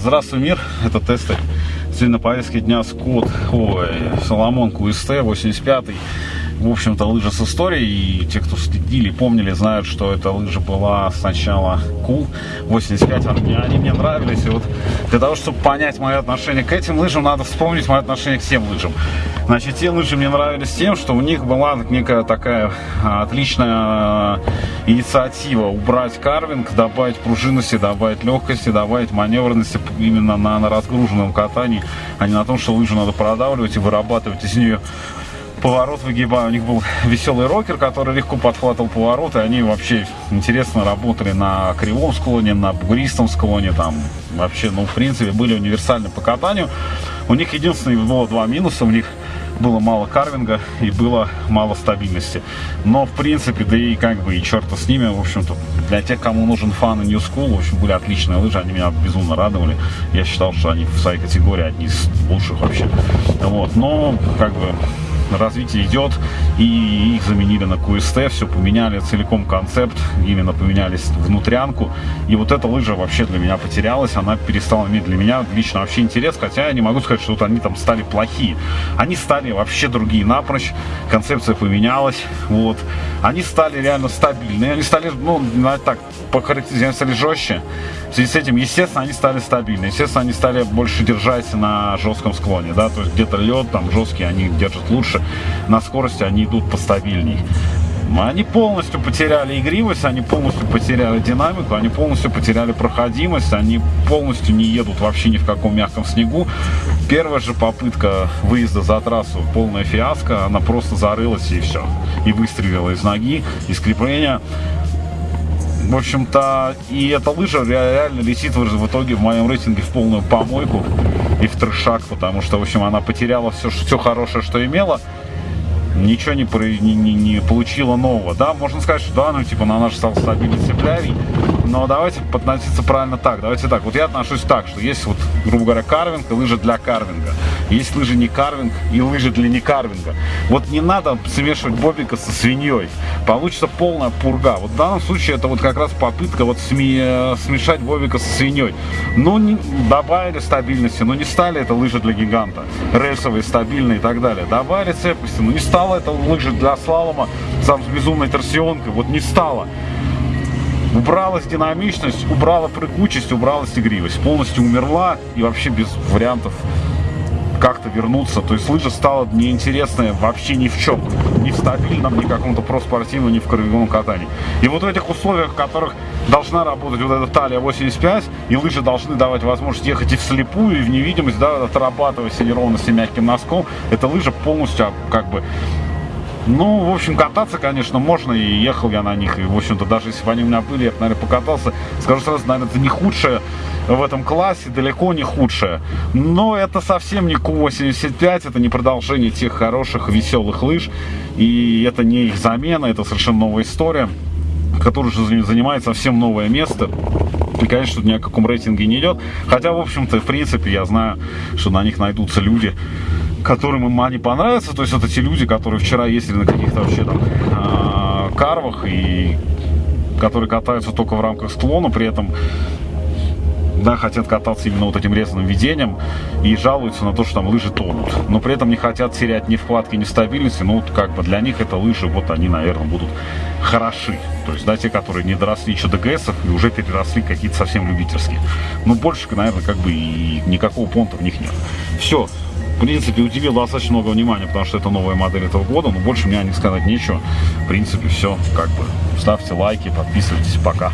Здравствуй, мир! Это тесты Сегодня на повестке дня Скотт, ой, Соломон QST 85 в общем-то, лыжа с историей. И те, кто следили, помнили, знают, что эта лыжа была сначала Cool 85. Они, они мне нравились. И вот для того, чтобы понять мое отношение к этим лыжам, надо вспомнить мое отношение к всем лыжам. Значит, те лыжи мне нравились тем, что у них была некая такая а, отличная инициатива убрать карвинг, добавить пружинности, добавить легкости, добавить маневренности именно на, на разгруженном катании, а не на том, что лыжу надо продавливать и вырабатывать из нее поворот выгибаю. У них был веселый рокер, который легко подхватывал повороты. Они вообще интересно работали на кривом склоне, на бугристом склоне. Там вообще, ну, в принципе, были универсальны по катанию. У них единственное было два минуса. У них было мало карвинга и было мало стабильности. Но, в принципе, да и как бы и черта с ними, в общем-то, для тех, кому нужен фан и New School, в общем, были отличные лыжи, они меня безумно радовали. Я считал, что они в своей категории одни из лучших вообще. Вот, но, как бы, развитие идет, и их заменили на QST, все поменяли целиком концепт, именно поменялись внутрянку, и вот эта лыжа вообще для меня потерялась, она перестала иметь для меня лично вообще интерес, хотя я не могу сказать, что вот они там стали плохие, они стали вообще другие напрочь, концепция поменялась, вот, они стали реально стабильные, они стали, ну, так, по характеристике, стали жестче, в связи с этим, естественно, они стали стабильны, естественно, они стали больше держать на жестком склоне, да, то есть где-то лед, там жесткий, они держат лучше, на скорости они идут постабильней. Они полностью потеряли игривость, они полностью потеряли динамику, они полностью потеряли проходимость, они полностью не едут вообще ни в каком мягком снегу. Первая же попытка выезда за трассу, полная фиаско, она просто зарылась и все. И выстрелила из ноги, из крепления. В общем-то, и эта лыжа реально летит в итоге в моем рейтинге в полную помойку и в трешак, потому что, в общем, она потеряла все, все хорошее, что имела ничего не, не, не, не получила нового. Да, можно сказать, что да, ну типа на наш стал стабильный цеплярий, но давайте относиться правильно так. Давайте так. Вот я отношусь так, что есть вот, грубо говоря, карвинг и лыжи для карвинга. Есть лыжи не карвинг и лыжи для не карвинга. Вот не надо смешивать бобика со свиньей. Получится полная пурга. Вот в данном случае это вот как раз попытка вот сме смешать бобика со свиньей. Ну, не, добавили стабильности, но не стали это лыжи для гиганта. Рельсовые, стабильные и так далее. Добавили цепности, но не стало это лыжи для слалома сам с безумной торсионкой. Вот не стало. Убралась динамичность, убрала прыгучесть, убралась игривость. Полностью умерла и вообще без вариантов как-то вернуться. То есть лыжа стала неинтересная вообще ни в чем. Ни в стабильном, ни каком-то проспортивном, ни в кровевом катании. И вот в этих условиях, в которых должна работать вот эта талия 85, и лыжи должны давать возможность ехать и вслепую, и в невидимость, да, отрабатывая все неровности мягким носком, эта лыжа полностью как бы ну, в общем, кататься, конечно, можно, и ехал я на них, и, в общем-то, даже если бы они у меня были, я бы, наверное, покатался. Скажу сразу, наверное, это не худшее в этом классе, далеко не худшее. Но это совсем не Q85, это не продолжение тех хороших, веселых лыж, и это не их замена, это совершенно новая история, которая уже занимает совсем новое место. И, конечно, тут ни о каком рейтинге не идет. Хотя, в общем-то, в принципе, я знаю, что на них найдутся люди, которым им они понравятся. То есть это те люди, которые вчера ездили на каких-то вообще там э, карвах и которые катаются только в рамках склона, при этом да, хотят кататься именно вот этим резаным ведением и жалуются на то, что там лыжи тонут. Но при этом не хотят терять ни вкладки, ни стабильности. Ну, вот как бы для них это лыжи, вот они, наверное, будут хороши. То есть, да, те, которые не доросли еще до ГСов и уже переросли какие-то совсем любительские. Но больше, наверное, как бы и никакого понта в них нет. Все в принципе, удивил достаточно много внимания, потому что это новая модель этого года, но больше мне о них сказать нечего. В принципе, все, как бы, ставьте лайки, подписывайтесь, пока.